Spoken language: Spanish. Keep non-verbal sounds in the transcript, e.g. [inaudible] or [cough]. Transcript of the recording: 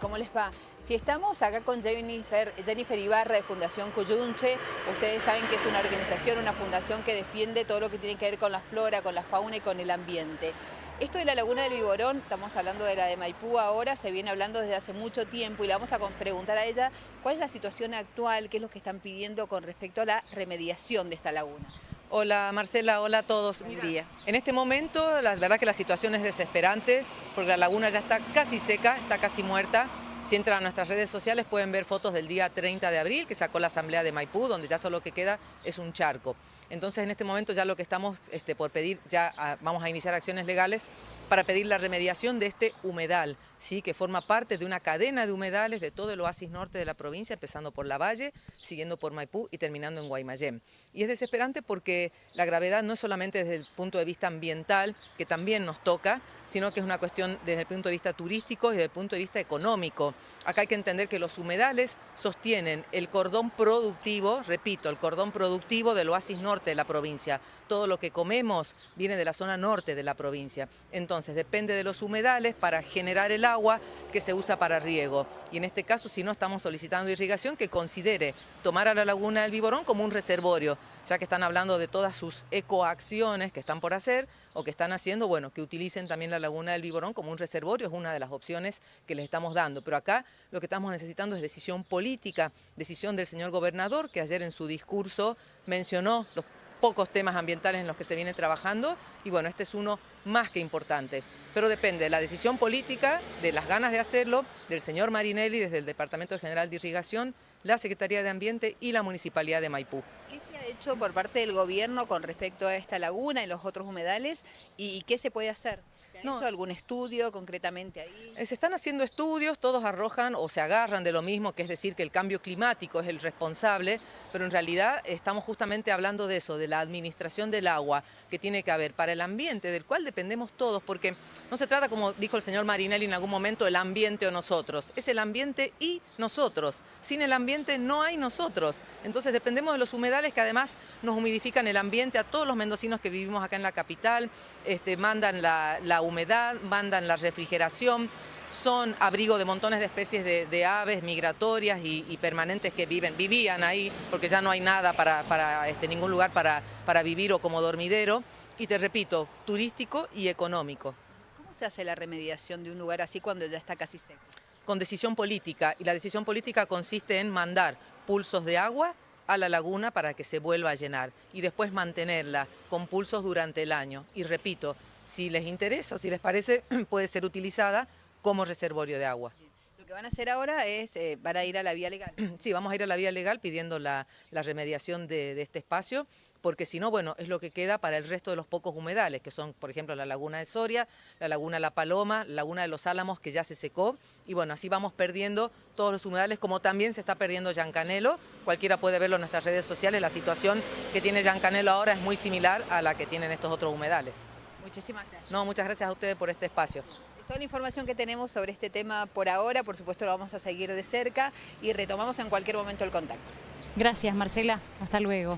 ¿Cómo les va? Si estamos acá con Jennifer, Jennifer Ibarra de Fundación Cuyunche, ustedes saben que es una organización, una fundación que defiende todo lo que tiene que ver con la flora, con la fauna y con el ambiente. Esto de la Laguna del Viborón, estamos hablando de la de Maipú ahora, se viene hablando desde hace mucho tiempo y le vamos a preguntar a ella cuál es la situación actual, qué es lo que están pidiendo con respecto a la remediación de esta laguna. Hola Marcela, hola a todos. día. En este momento la verdad que la situación es desesperante porque la laguna ya está casi seca, está casi muerta. Si entran a nuestras redes sociales pueden ver fotos del día 30 de abril que sacó la asamblea de Maipú, donde ya solo que queda es un charco. Entonces en este momento ya lo que estamos este, por pedir, ya ah, vamos a iniciar acciones legales para pedir la remediación de este humedal, ¿sí? que forma parte de una cadena de humedales de todo el oasis norte de la provincia, empezando por La Valle, siguiendo por Maipú y terminando en Guaymallén. Y es desesperante porque la gravedad no es solamente desde el punto de vista ambiental, que también nos toca, sino que es una cuestión desde el punto de vista turístico y desde el punto de vista económico. Acá hay que entender que los humedales sostienen el cordón productivo, repito, el cordón productivo del oasis norte de la provincia. Todo lo que comemos viene de la zona norte de la provincia. Entonces depende de los humedales para generar el agua que se usa para riego. Y en este caso, si no, estamos solicitando irrigación que considere tomar a la laguna del Viborón como un reservorio, ya que están hablando de todas sus ecoacciones que están por hacer o que están haciendo, bueno, que utilicen también la laguna del Viborón como un reservorio, es una de las opciones que les estamos dando. Pero acá lo que estamos necesitando es decisión política, decisión del señor gobernador, que ayer en su discurso mencionó los pocos temas ambientales en los que se viene trabajando y bueno, este es uno más que importante. Pero depende de la decisión política, de las ganas de hacerlo, del señor Marinelli desde el Departamento General de Irrigación, la Secretaría de Ambiente y la Municipalidad de Maipú. ¿Qué se ha hecho por parte del gobierno con respecto a esta laguna y los otros humedales y qué se puede hacer? ¿Se ha hecho algún estudio concretamente ahí? Eh, se están haciendo estudios, todos arrojan o se agarran de lo mismo, que es decir que el cambio climático es el responsable, pero en realidad estamos justamente hablando de eso, de la administración del agua que tiene que haber para el ambiente, del cual dependemos todos, porque no se trata, como dijo el señor Marinelli en algún momento, el ambiente o nosotros, es el ambiente y nosotros. Sin el ambiente no hay nosotros. Entonces dependemos de los humedales que además nos humidifican el ambiente a todos los mendocinos que vivimos acá en la capital, este, mandan la, la humedad, mandan la refrigeración, son abrigo de montones de especies de, aves migratorias y, permanentes que viven, vivían ahí, porque ya no hay nada para, este, ningún lugar para, para vivir o como dormidero. Y te repito, turístico y económico. ¿Cómo se hace la remediación de un lugar así cuando ya está casi seco? Con decisión política, y la decisión política consiste en mandar pulsos de agua a la laguna para que se vuelva a llenar y después mantenerla con pulsos durante el año. Y repito, si les interesa o si les parece, [clears throat] puede ser utilizada como reservorio de agua. Lo que van a hacer ahora es, eh, van a ir a la vía legal. [clears throat] Sí, vamos a ir a la vía legal pidiendo la, remediación de, este espacio, porque si no, bueno, es lo que queda para el resto de los pocos humedales, que son, por ejemplo, la laguna de Soria, la laguna La Paloma, la laguna de los Álamos, que ya se secó, y bueno, así vamos perdiendo todos los humedales, como también se está perdiendo Yancanelo, cualquiera puede verlo en nuestras redes sociales, la situación que tiene Yancanelo ahora es muy similar a la que tienen estos otros humedales. Muchísimas gracias. No, muchas gracias a ustedes por este espacio. Toda la información que tenemos sobre este tema por ahora, por supuesto lo vamos a seguir de cerca y retomamos en cualquier momento el contacto. Gracias Marcela, hasta luego.